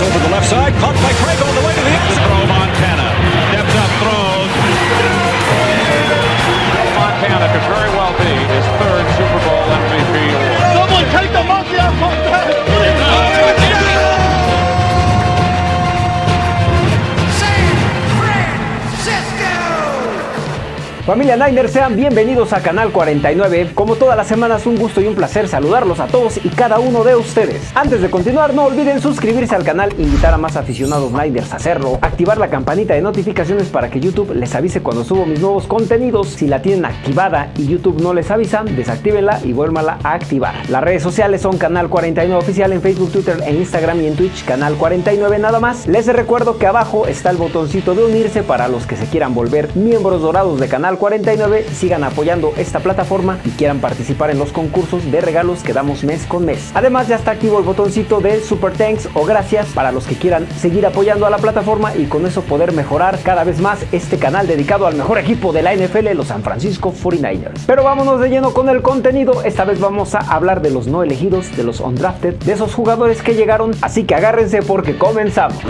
Over the left side, caught by Craig Familia Niners, sean bienvenidos a Canal 49. Como todas las semanas, un gusto y un placer saludarlos a todos y cada uno de ustedes. Antes de continuar, no olviden suscribirse al canal, invitar a más aficionados Niners a hacerlo, activar la campanita de notificaciones para que YouTube les avise cuando subo mis nuevos contenidos. Si la tienen activada y YouTube no les avisa, desactívenla y vuélvanla a activar. Las redes sociales son Canal 49 Oficial en Facebook, Twitter, en Instagram y en Twitch, Canal 49 nada más. Les recuerdo que abajo está el botoncito de unirse para los que se quieran volver miembros dorados de Canal 49 sigan apoyando esta plataforma y quieran participar en los concursos de regalos que damos mes con mes. Además ya está activo el botoncito de Super Thanks o gracias para los que quieran seguir apoyando a la plataforma y con eso poder mejorar cada vez más este canal dedicado al mejor equipo de la NFL, los San Francisco 49ers. Pero vámonos de lleno con el contenido, esta vez vamos a hablar de los no elegidos, de los undrafted, de esos jugadores que llegaron, así que agárrense porque comenzamos.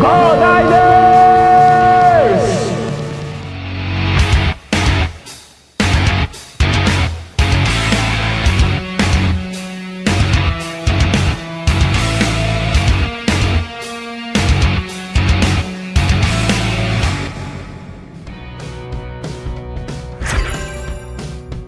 ¡Go Niners!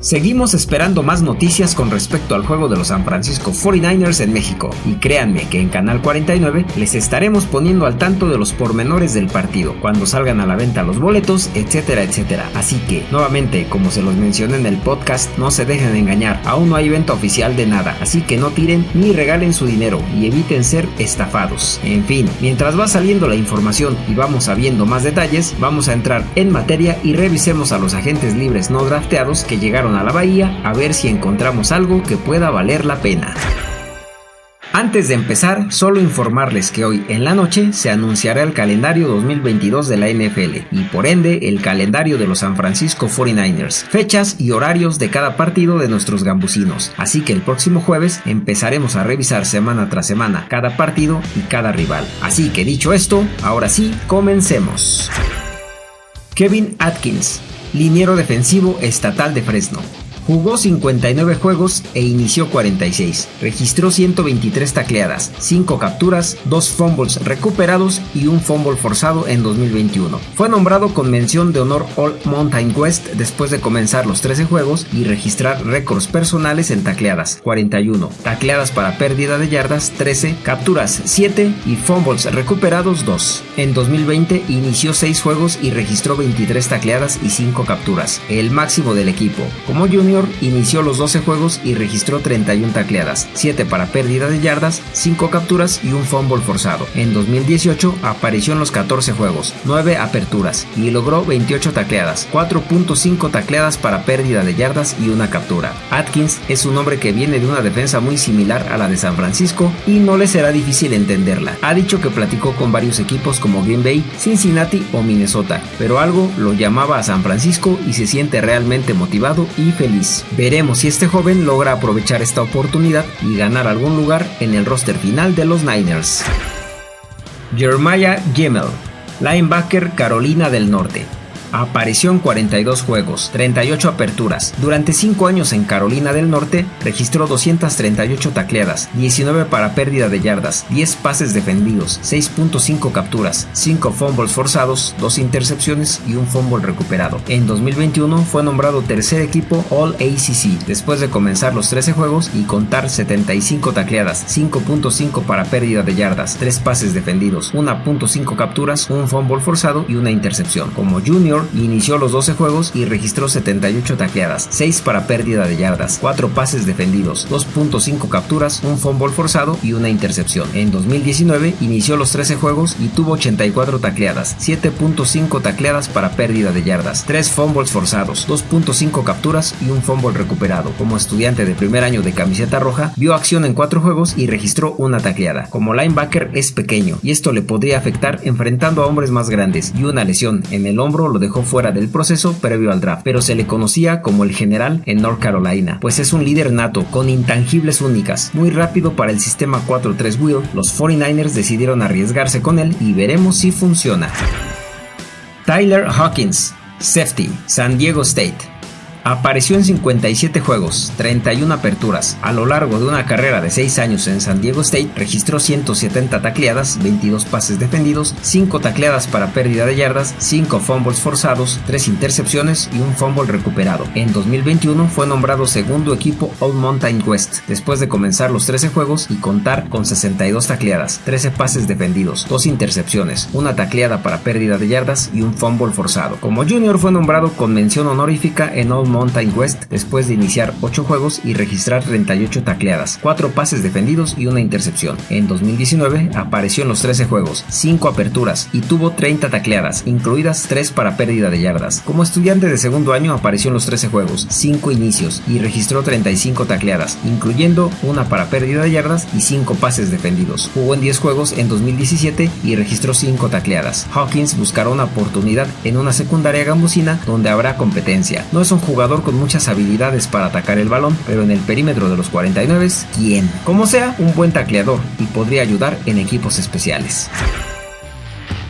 Seguimos esperando más noticias con respecto al juego de los San Francisco 49ers en México y créanme que en Canal 49 les estaremos poniendo al tanto de los pormenores del partido, cuando salgan a la venta los boletos, etcétera, etcétera. Así que, nuevamente, como se los mencioné en el podcast, no se dejen engañar, aún no hay venta oficial de nada, así que no tiren ni regalen su dinero y eviten ser estafados. En fin, mientras va saliendo la información y vamos sabiendo más detalles, vamos a entrar en materia y revisemos a los agentes libres no drafteados que llegaron a la bahía a ver si encontramos algo que pueda valer la pena. Antes de empezar, solo informarles que hoy en la noche se anunciará el calendario 2022 de la NFL y por ende el calendario de los San Francisco 49ers, fechas y horarios de cada partido de nuestros gambusinos. Así que el próximo jueves empezaremos a revisar semana tras semana cada partido y cada rival. Así que dicho esto, ahora sí, comencemos. Kevin Atkins, liniero defensivo estatal de Fresno. Jugó 59 juegos e inició 46. Registró 123 tacleadas, 5 capturas, 2 fumbles recuperados y un fumble forzado en 2021. Fue nombrado con mención de honor All Mountain West después de comenzar los 13 juegos y registrar récords personales en tacleadas, 41, tacleadas para pérdida de yardas, 13, capturas, 7 y fumbles recuperados, 2. En 2020 inició 6 juegos y registró 23 tacleadas y 5 capturas, el máximo del equipo. Como junior inició los 12 juegos y registró 31 tacleadas, 7 para pérdida de yardas, 5 capturas y un fumble forzado. En 2018 apareció en los 14 juegos, 9 aperturas y logró 28 tacleadas, 4.5 tacleadas para pérdida de yardas y una captura. Atkins es un hombre que viene de una defensa muy similar a la de San Francisco y no le será difícil entenderla. Ha dicho que platicó con varios equipos como Green Bay, Cincinnati o Minnesota, pero algo lo llamaba a San Francisco y se siente realmente motivado y feliz. Veremos si este joven logra aprovechar esta oportunidad y ganar algún lugar en el roster final de los Niners. Jeremiah Gimmel, linebacker Carolina del Norte. Apareció en 42 juegos, 38 aperturas. Durante 5 años en Carolina del Norte registró 238 tacleadas, 19 para pérdida de yardas, 10 pases defendidos, 6.5 capturas, 5 fumbles forzados, 2 intercepciones y un fumble recuperado. En 2021 fue nombrado tercer equipo All ACC después de comenzar los 13 juegos y contar 75 tacleadas, 5.5 para pérdida de yardas, 3 pases defendidos, 1.5 capturas, un fumble forzado y una intercepción. Como junior inició los 12 juegos y registró 78 tacleadas, 6 para pérdida de yardas, 4 pases defendidos, 2.5 capturas, un fumble forzado y una intercepción. En 2019 inició los 13 juegos y tuvo 84 tacleadas, 7.5 tacleadas para pérdida de yardas, 3 fumbles forzados, 2.5 capturas y un fumble recuperado. Como estudiante de primer año de camiseta roja, vio acción en 4 juegos y registró una tacleada. Como linebacker es pequeño y esto le podría afectar enfrentando a hombres más grandes y una lesión en el hombro lo dejó fuera del proceso previo al draft, pero se le conocía como el general en North Carolina, pues es un líder nato con intangibles únicas, muy rápido para el sistema 4-3 wheel, los 49ers decidieron arriesgarse con él y veremos si funciona. Tyler Hawkins, Safety, San Diego State. Apareció en 57 juegos, 31 aperturas. A lo largo de una carrera de 6 años en San Diego State, registró 170 tacleadas, 22 pases defendidos, 5 tacleadas para pérdida de yardas, 5 fumbles forzados, 3 intercepciones y un fumble recuperado. En 2021 fue nombrado segundo equipo All Mountain West, después de comenzar los 13 juegos y contar con 62 tacleadas, 13 pases defendidos, 2 intercepciones, una tacleada para pérdida de yardas y un fumble forzado. Como junior fue nombrado con mención honorífica en All Mountain West después de iniciar 8 juegos y registrar 38 tacleadas, 4 pases defendidos y una intercepción. En 2019 apareció en los 13 juegos, 5 aperturas y tuvo 30 tacleadas, incluidas 3 para pérdida de yardas. Como estudiante de segundo año apareció en los 13 juegos, 5 inicios y registró 35 tacleadas, incluyendo una para pérdida de yardas y 5 pases defendidos. Jugó en 10 juegos en 2017 y registró 5 tacleadas. Hawkins buscará una oportunidad en una secundaria gambusina donde habrá competencia. No es un jugador con muchas habilidades para atacar el balón, pero en el perímetro de los 49, ¿quién? Como sea, un buen tacleador y podría ayudar en equipos especiales.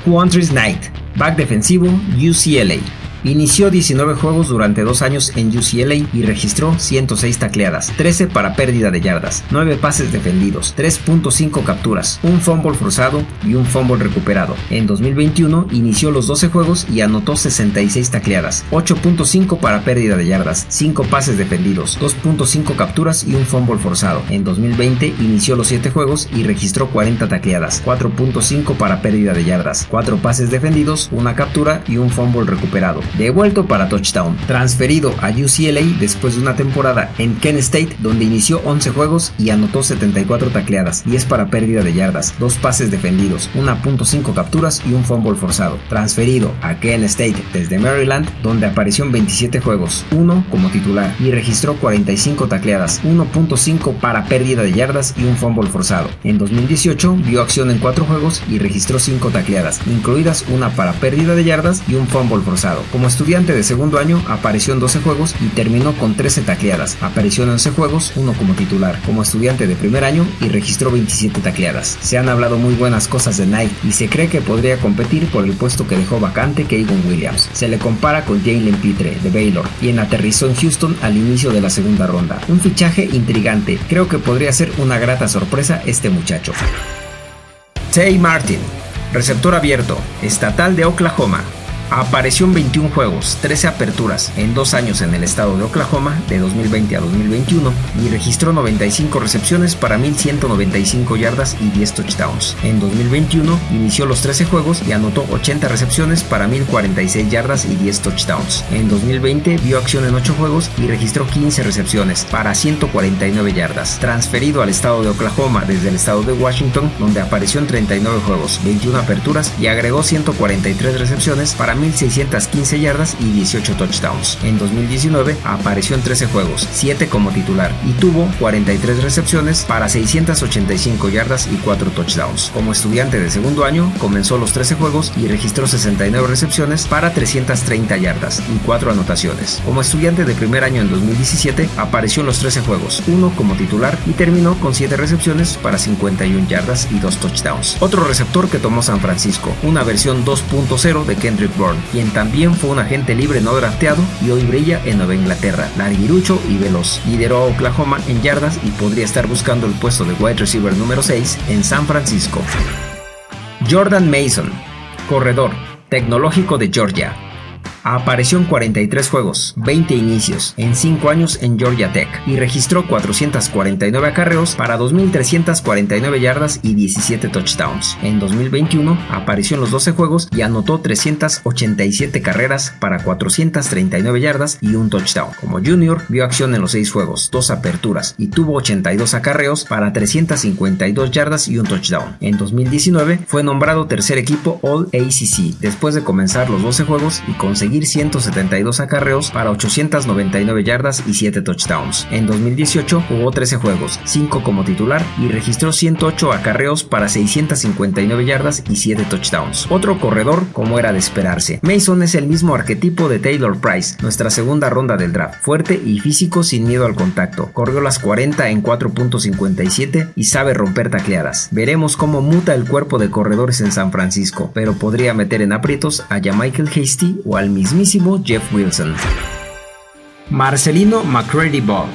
Quantris Knight, back defensivo UCLA. Inició 19 juegos durante dos años en UCLA y registró 106 tacleadas, 13 para pérdida de yardas, 9 pases defendidos, 3.5 capturas, un fumble forzado y un fumble recuperado. En 2021 inició los 12 juegos y anotó 66 tacleadas, 8.5 para pérdida de yardas, 5 pases defendidos, 2.5 capturas y un fumble forzado. En 2020 inició los 7 juegos y registró 40 tacleadas, 4.5 para pérdida de yardas, 4 pases defendidos, una captura y un fumble recuperado devuelto para touchdown, transferido a UCLA después de una temporada en Kent State donde inició 11 juegos y anotó 74 tacleadas, 10 para pérdida de yardas, 2 pases defendidos, 1.5 capturas y un fumble forzado, transferido a Kent State desde Maryland donde apareció en 27 juegos, 1 como titular y registró 45 tacleadas, 1.5 para pérdida de yardas y un fumble forzado. En 2018 vio acción en 4 juegos y registró 5 tacleadas, incluidas una para pérdida de yardas y un fumble forzado. Como estudiante de segundo año, apareció en 12 juegos y terminó con 13 tacleadas. Apareció en 11 juegos, uno como titular. Como estudiante de primer año y registró 27 tacleadas. Se han hablado muy buenas cosas de Knight y se cree que podría competir por el puesto que dejó vacante Kevin Williams. Se le compara con Jalen Pitre de Baylor, quien aterrizó en Houston al inicio de la segunda ronda. Un fichaje intrigante. Creo que podría ser una grata sorpresa este muchacho. Tay Martin, receptor abierto, estatal de Oklahoma, Apareció en 21 juegos, 13 aperturas en dos años en el estado de Oklahoma de 2020 a 2021 y registró 95 recepciones para 1195 yardas y 10 touchdowns. En 2021 inició los 13 juegos y anotó 80 recepciones para 1046 yardas y 10 touchdowns. En 2020 vio acción en 8 juegos y registró 15 recepciones para 149 yardas. Transferido al estado de Oklahoma desde el estado de Washington donde apareció en 39 juegos, 21 aperturas y agregó 143 recepciones para 1.615 yardas y 18 touchdowns. En 2019 apareció en 13 juegos, 7 como titular y tuvo 43 recepciones para 685 yardas y 4 touchdowns. Como estudiante de segundo año, comenzó los 13 juegos y registró 69 recepciones para 330 yardas y 4 anotaciones. Como estudiante de primer año en 2017, apareció en los 13 juegos, 1 como titular y terminó con 7 recepciones para 51 yardas y 2 touchdowns. Otro receptor que tomó San Francisco, una versión 2.0 de Kendrick Bourne quien también fue un agente libre no drafteado y hoy brilla en Nueva Inglaterra, larguirucho y veloz. Lideró a Oklahoma en yardas y podría estar buscando el puesto de wide receiver número 6 en San Francisco. Jordan Mason, corredor, tecnológico de Georgia, Apareció en 43 juegos, 20 inicios, en 5 años en Georgia Tech y registró 449 acarreos para 2.349 yardas y 17 touchdowns. En 2021 apareció en los 12 juegos y anotó 387 carreras para 439 yardas y un touchdown. Como junior vio acción en los 6 juegos, 2 aperturas y tuvo 82 acarreos para 352 yardas y un touchdown. En 2019 fue nombrado tercer equipo All ACC después de comenzar los 12 juegos y conseguir conseguir 172 acarreos para 899 yardas y 7 touchdowns. En 2018 jugó 13 juegos, 5 como titular y registró 108 acarreos para 659 yardas y 7 touchdowns. Otro corredor como era de esperarse. Mason es el mismo arquetipo de Taylor Price, nuestra segunda ronda del draft, fuerte y físico sin miedo al contacto. Corrió las 40 en 4.57 y sabe romper tacleadas. Veremos cómo muta el cuerpo de corredores en San Francisco, pero podría meter en aprietos a Michael Hasty o al mismísimo Jeff Wilson. Marcelino McCready Ball,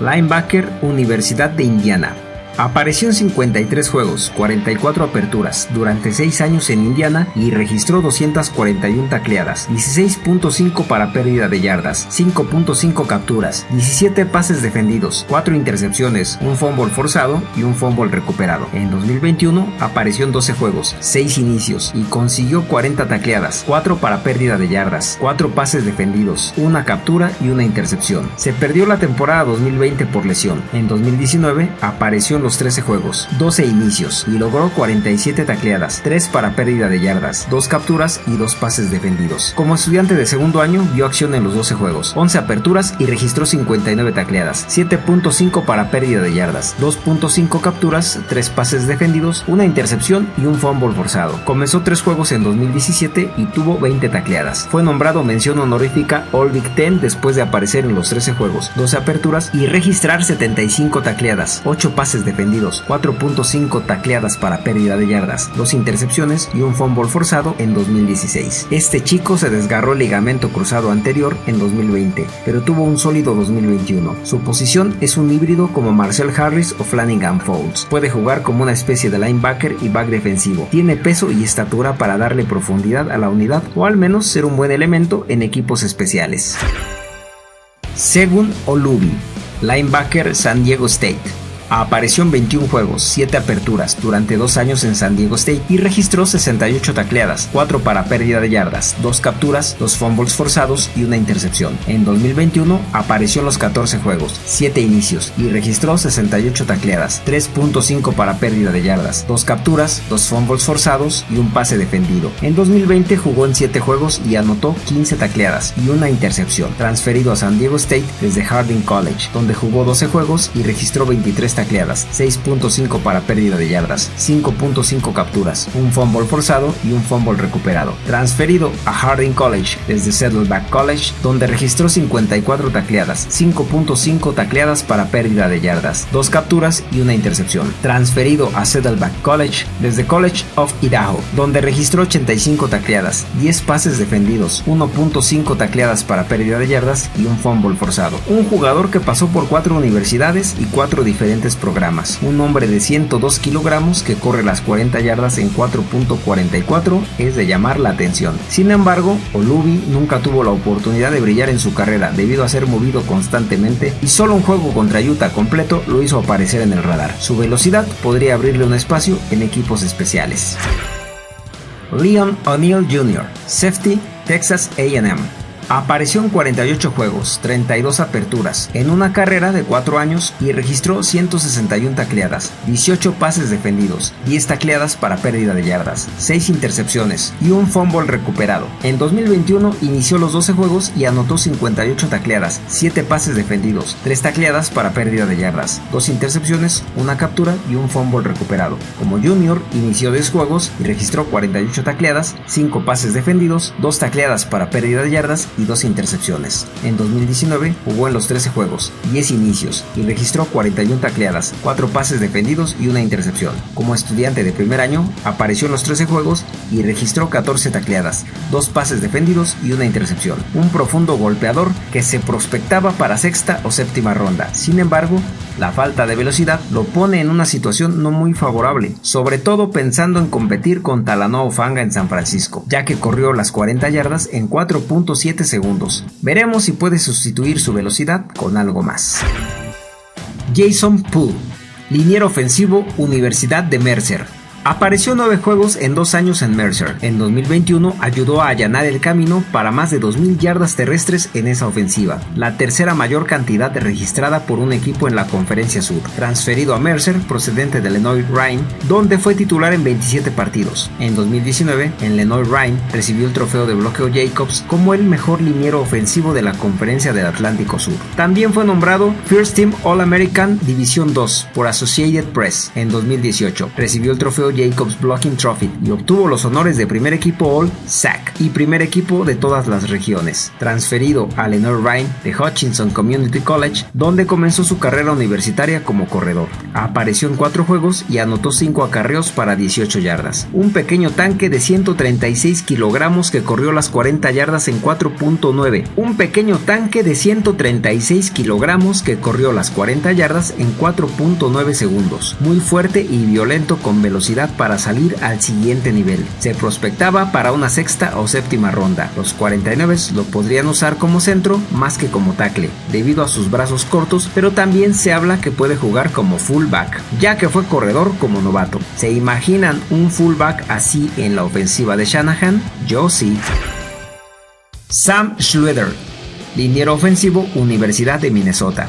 linebacker Universidad de Indiana. Apareció en 53 juegos, 44 aperturas, durante 6 años en Indiana y registró 241 tacleadas, 16.5 para pérdida de yardas, 5.5 capturas, 17 pases defendidos, 4 intercepciones, un fumble forzado y un fumble recuperado. En 2021 apareció en 12 juegos, 6 inicios y consiguió 40 tacleadas, 4 para pérdida de yardas, 4 pases defendidos, una captura y una intercepción. Se perdió la temporada 2020 por lesión. En 2019 apareció en los 13 juegos, 12 inicios y logró 47 tacleadas, 3 para pérdida de yardas, 2 capturas y 2 pases defendidos. Como estudiante de segundo año vio acción en los 12 juegos, 11 aperturas y registró 59 tacleadas, 7.5 para pérdida de yardas, 2.5 capturas, 3 pases defendidos, una intercepción y un fumble forzado. Comenzó 3 juegos en 2017 y tuvo 20 tacleadas. Fue nombrado mención honorífica All Big Ten después de aparecer en los 13 juegos, 12 aperturas y registrar 75 tacleadas, 8 pases defendidos 4.5 tacleadas para pérdida de yardas, 2 intercepciones y un fumble forzado en 2016. Este chico se desgarró el ligamento cruzado anterior en 2020, pero tuvo un sólido 2021. Su posición es un híbrido como Marcel Harris o Flanagan Folds. Puede jugar como una especie de linebacker y back defensivo. Tiene peso y estatura para darle profundidad a la unidad o al menos ser un buen elemento en equipos especiales. Según Olubi, linebacker San Diego State. Apareció en 21 juegos, 7 aperturas durante 2 años en San Diego State y registró 68 tacleadas, 4 para pérdida de yardas, 2 capturas, 2 fumbles forzados y una intercepción. En 2021 apareció en los 14 juegos, 7 inicios y registró 68 tacleadas, 3.5 para pérdida de yardas, 2 capturas, 2 fumbles forzados y un pase defendido. En 2020 jugó en 7 juegos y anotó 15 tacleadas y una intercepción, transferido a San Diego State desde Harding College, donde jugó 12 juegos y registró 23 tacleadas, 6.5 para pérdida de yardas, 5.5 capturas, un fumble forzado y un fumble recuperado. Transferido a Harding College desde Saddleback College, donde registró 54 tacleadas, 5.5 tacleadas para pérdida de yardas, 2 capturas y una intercepción. Transferido a Saddleback College desde College of Idaho, donde registró 85 tacleadas, 10 pases defendidos, 1.5 tacleadas para pérdida de yardas y un fumble forzado. Un jugador que pasó por 4 universidades y 4 diferentes programas. Un hombre de 102 kilogramos que corre las 40 yardas en 4.44 es de llamar la atención. Sin embargo, Olubi nunca tuvo la oportunidad de brillar en su carrera debido a ser movido constantemente y solo un juego contra Utah completo lo hizo aparecer en el radar. Su velocidad podría abrirle un espacio en equipos especiales. Leon O'Neill Jr., Safety, Texas AM. Apareció en 48 juegos, 32 aperturas, en una carrera de 4 años y registró 161 tacleadas, 18 pases defendidos, 10 tacleadas para pérdida de yardas, 6 intercepciones y un fumble recuperado. En 2021 inició los 12 juegos y anotó 58 tacleadas, 7 pases defendidos, 3 tacleadas para pérdida de yardas, 2 intercepciones, una captura y un fumble recuperado. Como junior inició 10 juegos y registró 48 tacleadas, 5 pases defendidos, 2 tacleadas para pérdida de yardas y dos intercepciones. En 2019 jugó en los 13 juegos, 10 inicios y registró 41 tacleadas, 4 pases defendidos y una intercepción. Como estudiante de primer año, apareció en los 13 juegos y registró 14 tacleadas, 2 pases defendidos y una intercepción. Un profundo golpeador que se prospectaba para sexta o séptima ronda. Sin embargo, la falta de velocidad lo pone en una situación no muy favorable, sobre todo pensando en competir con Talanoa Fanga en San Francisco, ya que corrió las 40 yardas en 4.7 segundos. Veremos si puede sustituir su velocidad con algo más. Jason Poole, liniero ofensivo Universidad de Mercer, Apareció nueve juegos en dos años en Mercer. En 2021 ayudó a allanar el camino para más de 2.000 yardas terrestres en esa ofensiva, la tercera mayor cantidad registrada por un equipo en la Conferencia Sur. Transferido a Mercer, procedente de Lenoir Rhine, donde fue titular en 27 partidos. En 2019, en Lenoir Rhine, recibió el trofeo de bloqueo Jacobs como el mejor liniero ofensivo de la Conferencia del Atlántico Sur. También fue nombrado First Team All-American División 2 por Associated Press en 2018. Recibió el trofeo Jacobs Blocking Trophy y obtuvo los honores de primer equipo All SAC y primer equipo de todas las regiones. Transferido a Lenoir Rhine de Hutchinson Community College, donde comenzó su carrera universitaria como corredor. Apareció en cuatro juegos y anotó 5 acarreos para 18 yardas. Un pequeño tanque de 136 kilogramos que corrió las 40 yardas en 4.9. Un pequeño tanque de 136 kilogramos que corrió las 40 yardas en 4.9 segundos. Muy fuerte y violento con velocidad para salir al siguiente nivel. Se prospectaba para una sexta o séptima ronda. Los 49 lo podrían usar como centro más que como tackle, debido a sus brazos cortos, pero también se habla que puede jugar como fullback, ya que fue corredor como novato. ¿Se imaginan un fullback así en la ofensiva de Shanahan? Yo sí. Sam Schluter, liniero ofensivo, Universidad de Minnesota.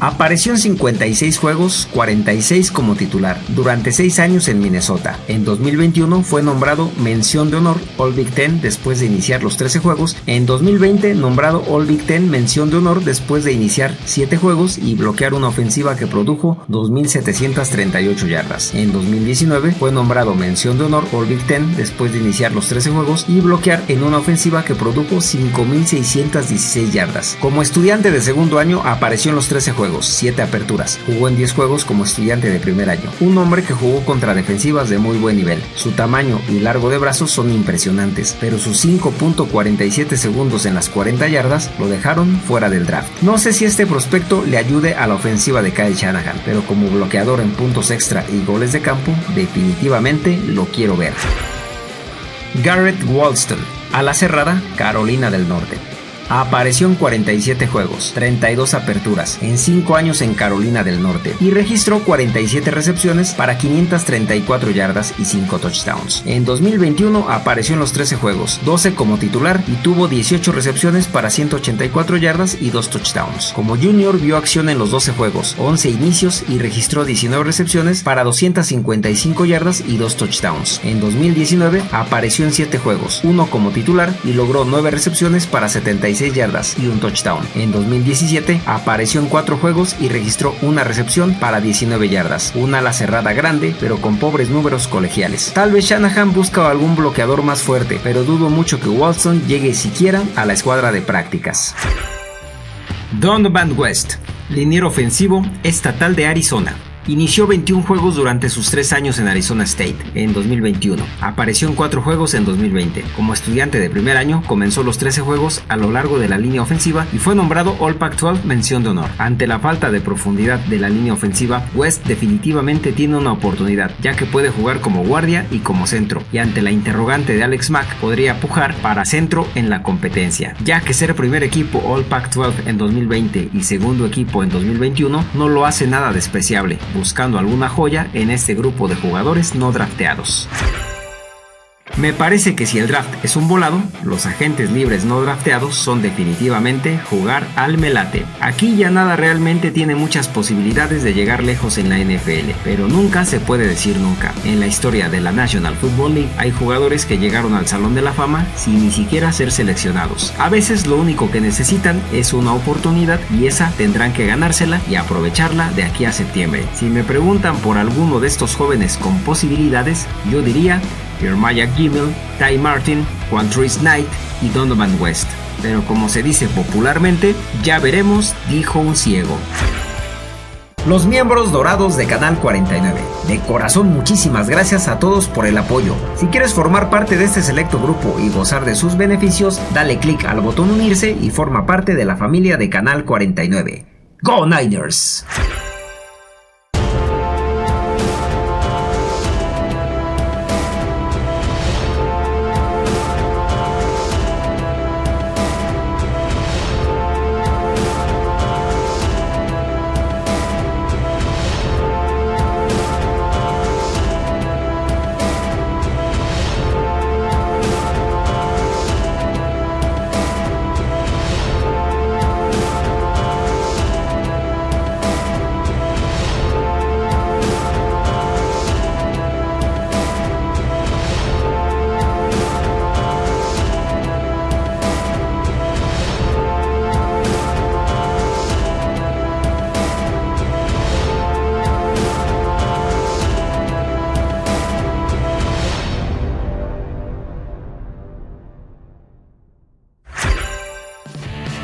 Apareció en 56 juegos, 46 como titular, durante 6 años en Minnesota. En 2021 fue nombrado mención de honor All Big Ten después de iniciar los 13 juegos. En 2020 nombrado All Big Ten mención de honor después de iniciar 7 juegos y bloquear una ofensiva que produjo 2.738 yardas. En 2019 fue nombrado mención de honor All Big Ten después de iniciar los 13 juegos y bloquear en una ofensiva que produjo 5.616 yardas. Como estudiante de segundo año apareció en los 13 juegos 7 aperturas. Jugó en 10 juegos como estudiante de primer año. Un hombre que jugó contra defensivas de muy buen nivel. Su tamaño y largo de brazos son impresionantes, pero sus 5.47 segundos en las 40 yardas lo dejaron fuera del draft. No sé si este prospecto le ayude a la ofensiva de Kyle Shanahan, pero como bloqueador en puntos extra y goles de campo, definitivamente lo quiero ver. Garrett Walston, a la cerrada, Carolina del Norte. Apareció en 47 juegos, 32 aperturas, en 5 años en Carolina del Norte y registró 47 recepciones para 534 yardas y 5 touchdowns. En 2021 apareció en los 13 juegos, 12 como titular y tuvo 18 recepciones para 184 yardas y 2 touchdowns. Como junior vio acción en los 12 juegos, 11 inicios y registró 19 recepciones para 255 yardas y 2 touchdowns. En 2019 apareció en 7 juegos, 1 como titular y logró 9 recepciones para 75 yardas y un touchdown. En 2017 apareció en cuatro juegos y registró una recepción para 19 yardas, una ala cerrada grande pero con pobres números colegiales. Tal vez Shanahan busca algún bloqueador más fuerte, pero dudo mucho que Watson llegue siquiera a la escuadra de prácticas. Donovan West, liniero ofensivo estatal de Arizona. Inició 21 juegos durante sus 3 años en Arizona State en 2021. Apareció en 4 juegos en 2020. Como estudiante de primer año, comenzó los 13 juegos a lo largo de la línea ofensiva y fue nombrado All Pac-12 mención de honor. Ante la falta de profundidad de la línea ofensiva, West definitivamente tiene una oportunidad, ya que puede jugar como guardia y como centro. Y ante la interrogante de Alex Mack, podría pujar para centro en la competencia, ya que ser primer equipo All Pac-12 en 2020 y segundo equipo en 2021 no lo hace nada despreciable buscando alguna joya en este grupo de jugadores no drafteados. Me parece que si el draft es un volado, los agentes libres no drafteados son definitivamente jugar al melate. Aquí ya nada realmente tiene muchas posibilidades de llegar lejos en la NFL, pero nunca se puede decir nunca. En la historia de la National Football League hay jugadores que llegaron al Salón de la Fama sin ni siquiera ser seleccionados. A veces lo único que necesitan es una oportunidad y esa tendrán que ganársela y aprovecharla de aquí a septiembre. Si me preguntan por alguno de estos jóvenes con posibilidades, yo diría Jeremiah Gimmel, Ty Martin, Juan Trace Knight y Donovan West. Pero como se dice popularmente, ya veremos, dijo un ciego. Los miembros dorados de Canal 49. De corazón muchísimas gracias a todos por el apoyo. Si quieres formar parte de este selecto grupo y gozar de sus beneficios, dale clic al botón unirse y forma parte de la familia de Canal 49. ¡Go Niners!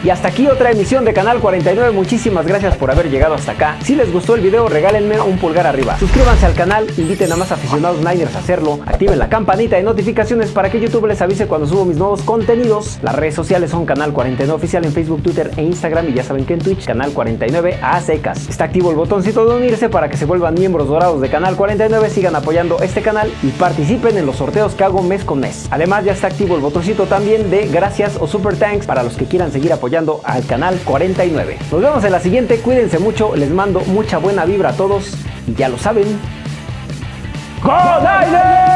Y hasta aquí otra emisión de Canal 49. Muchísimas gracias por haber llegado hasta acá. Si les gustó el video, regálenme un pulgar arriba. Suscríbanse al canal, inviten a más aficionados Niners a hacerlo, activen la campanita de notificaciones para que YouTube les avise cuando subo mis nuevos contenidos. Las redes sociales son Canal 49 Oficial en Facebook, Twitter e Instagram y ya saben que en Twitch, Canal 49 a secas. Está activo el botoncito de unirse para que se vuelvan miembros dorados de Canal 49, sigan apoyando este canal y participen en los sorteos que hago mes con mes. Además ya está activo el botoncito también de gracias o super thanks para los que quieran seguir apoyando al Canal 49. Nos vemos en la siguiente, cuídense mucho, les mando mucha buena vibra a todos y ya lo saben. ¡Go!